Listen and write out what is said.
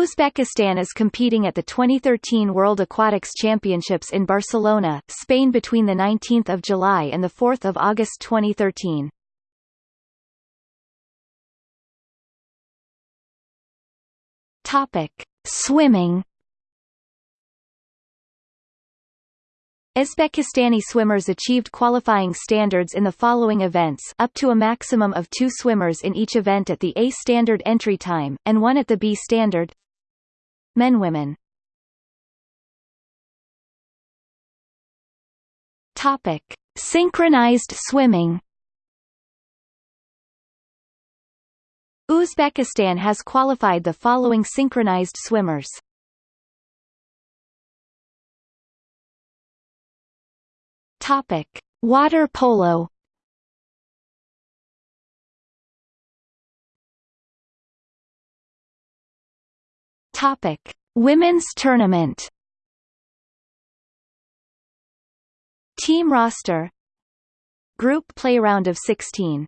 Uzbekistan is competing at the 2013 World Aquatics Championships in Barcelona, Spain between 19 July and 4 August 2013. Topic. Swimming Uzbekistani swimmers achieved qualifying standards in the following events up to a maximum of two swimmers in each event at the A standard entry time, and one at the B standard Men Women Topic. Synchronized swimming Uzbekistan has qualified the following synchronized swimmers Topic: Water polo. Topic: Women's tournament. Team roster. Group play round of 16.